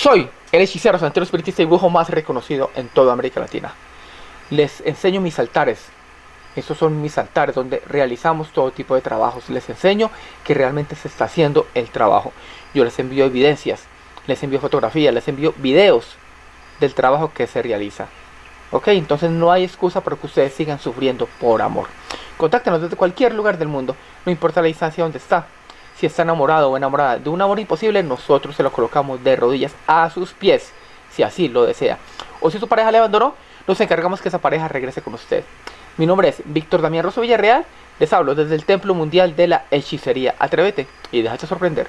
Soy el hechicero, santero espiritista y brujo más reconocido en toda América Latina. Les enseño mis altares. Estos son mis altares donde realizamos todo tipo de trabajos. Les enseño que realmente se está haciendo el trabajo. Yo les envío evidencias, les envío fotografías, les envío videos del trabajo que se realiza. Ok, entonces no hay excusa para que ustedes sigan sufriendo por amor. Contáctenos desde cualquier lugar del mundo, no importa la distancia donde está. Si está enamorado o enamorada de un amor imposible, nosotros se lo colocamos de rodillas a sus pies, si así lo desea. O si su pareja le abandonó, nos encargamos que esa pareja regrese con usted. Mi nombre es Víctor Damián Rosso Villarreal, les hablo desde el Templo Mundial de la Hechicería. Atrévete y déjate sorprender.